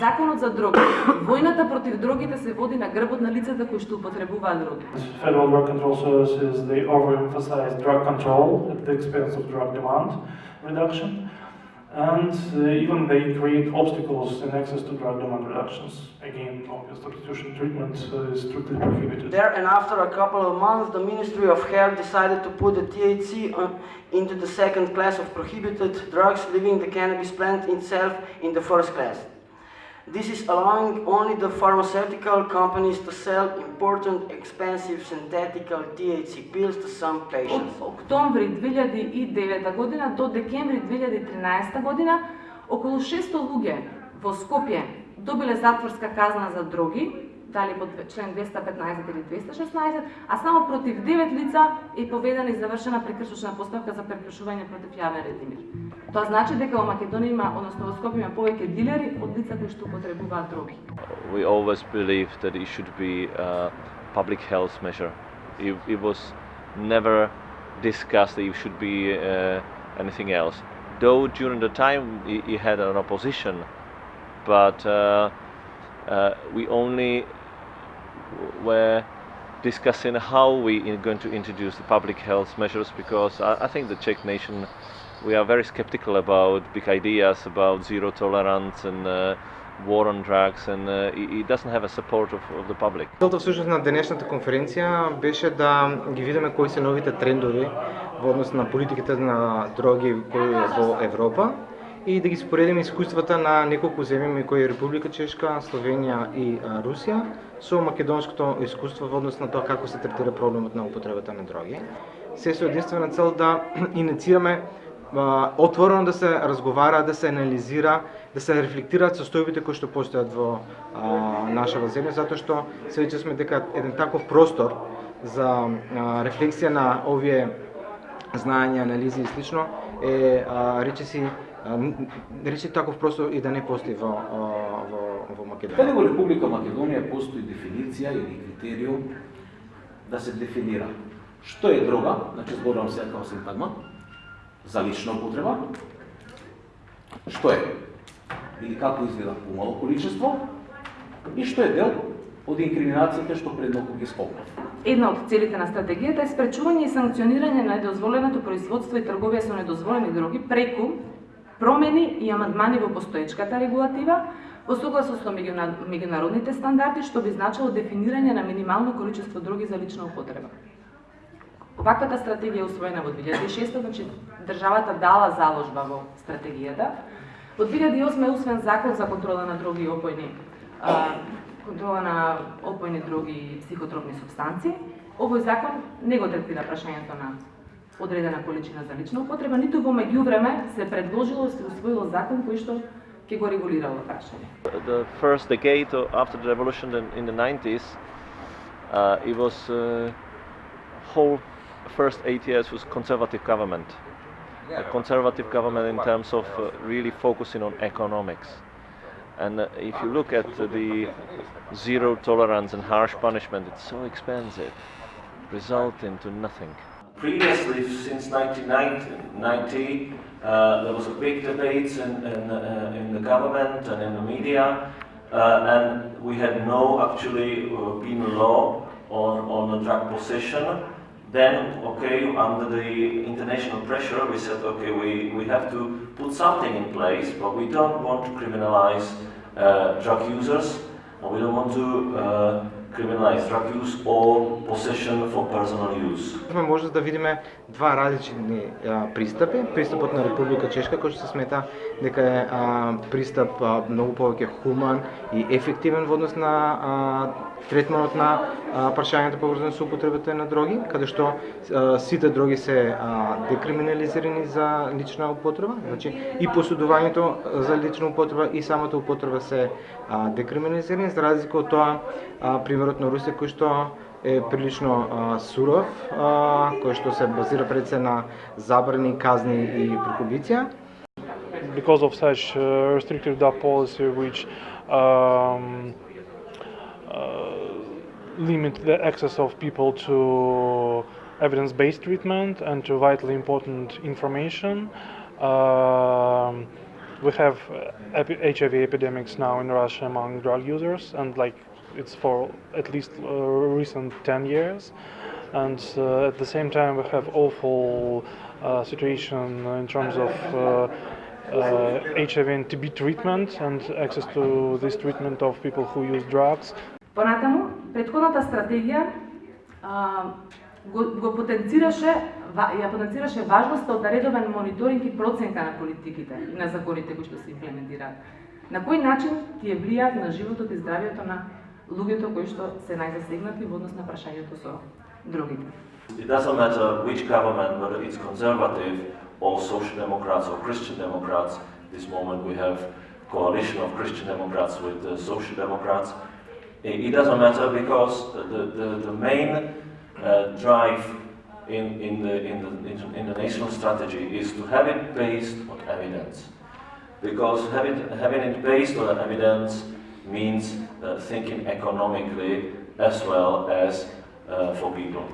Законот за дроги. Војната против дрогите се води на грбот на лицата кои што употребуваат дроги. Federal Drug Control Services, they overemphasize drug control at the expense of drug demand reduction. And uh, even they create obstacles in access to drug demand reductions. Again, obvious substitution treatment uh, is strictly prohibited. There and after a couple of months, the Ministry of Health decided to put the THC on, into the second class of prohibited drugs, leaving the cannabis plant itself in the first class. This is allowing only the pharmaceutical companies to sell important, expensive synthetic THC pills to some Од октомври 2009 година до декември 2013 година, околу 600 луѓе во Скопје добиле затворска казна за дроги, дали под член 215 или 216, а само против 9 лица е поведена и завршена прекршочна постапка за прекршување против јавен ред и мир. Тоа значи дека во Македонија има, односно во Скопје има повеќе дилери од лица кои што употребуваат дроги. we always believed that it should be a public health measure. It, it was never discussed that it should be uh, anything else. Though during the time it, it had an opposition, but uh, uh, we only were discussing how we are going to introduce the public health measures because I, I think the Czech nation we are very skeptical about big ideas about zero tolerance and uh, war on drugs and uh, it, doesn't have a support of, of the public. Целта всушност на денешната конференција беше да ги видиме кои се новите трендови во однос на политиките на дроги кои во Европа и да ги споредиме искуствата на неколку земји кои е Република Чешка, Словенија и Русија со македонското искуство во однос на тоа како се третира проблемот на употребата на дроги. Се со единствена цел да инициираме отворено да се разговара, да се анализира, да се рефлектираат состојбите кои што постојат во а, нашава земја, затоа што се сме дека еден таков простор за а, рефлексија на овие знаења, анализи и слично е а, речиси речи таков простор и да не постои во а, во во Македонија. Каде во Република Македонија постои дефиниција или критериум да се дефинира. Што е дрога, значи зборувам сега како синтагма, за лична употреба, што е или како изгледа помало количество и што е дел од инкриминациите што предноку ги спомнав. Една од целите на стратегијата е спречување и санкционирање на недозволеното производство и трговија со недозволени дроги преку промени и амандмани во постоечката регулатива во согласност со меѓународните стандарди што би значило дефинирање на минимално количество дроги за лична употреба. Ваквата стратегија е усвоена во 2006, значи државата дала заложба во стратегијата. Во 2008 е усвоен закон за контрола на други и опојни контрола на опојни други и психотропни субстанции. Овој закон не го третира прашањето на одредена количина за лична употреба, ниту во меѓувреме се предложило се усвоило закон кој што ќе го регулира прашање. The first decade after the revolution in, in the 90s, uh, it was uh, whole first eight years was conservative government. A conservative government in terms of uh, really focusing on economics. And uh, if you look at uh, the zero tolerance and harsh punishment, it's so expensive, resulting to nothing. Previously, since 1990, uh, there was a big debate in, in, uh, in the government and in the media, uh, and we had no actually uh, penal law on, on the drug possession. Then, okay, under the international pressure, we said, okay, we, we have to put something in place, but we don't want to criminalize uh, drug users, and we don't want to uh, criminalize drug use or possession for personal use. Може да видиме два различни а, пристапи. Пристапот на Република Чешка кој што се смета дека е а, пристап а, многу повеќе хуман и ефективен во однос на а, третманот на а, прашањето поврзано со употребата на дроги, каде што а, сите дроги се а, декриминализирани за лична употреба, значи и посудувањето за лична употреба и самата употреба се а, декриминализирани, за разлика од тоа а, примерот на Русија кој што е прилично а, суров, а, кој што се базира пред се на забрани, казни и прокубиција. because of such uh, restrictive that policy which um, uh, limit the access of people to evidence-based treatment and to vitally important information. Um, we have uh, epi- HIV epidemics now in Russia among drug users, and like it's for at least uh, recent 10 years. And uh, at the same time, we have awful uh, situation in terms of uh, uh, HIV and TB treatment and access to this treatment of people who use drugs. Понатаму, предходната стратегија а, го, го потенцираше, ва, ја потенцираше важноста од редовен мониторинг и проценка на политиките и на законите кои што се имплементираат. На кој начин тие влијаат на животот и здравието на луѓето кои што се најзасегнати во однос на прашањето со другите. It doesn't matter which government, whether it's conservative or social democrats or Christian democrats. This moment we have coalition of Christian democrats with the social democrats. It it doesn't matter because the, the, the main uh, drive in, in, the, in, the, in the national strategy is to have it based on evidence. Because having, having it based on evidence means uh, thinking economically as well as uh, for people.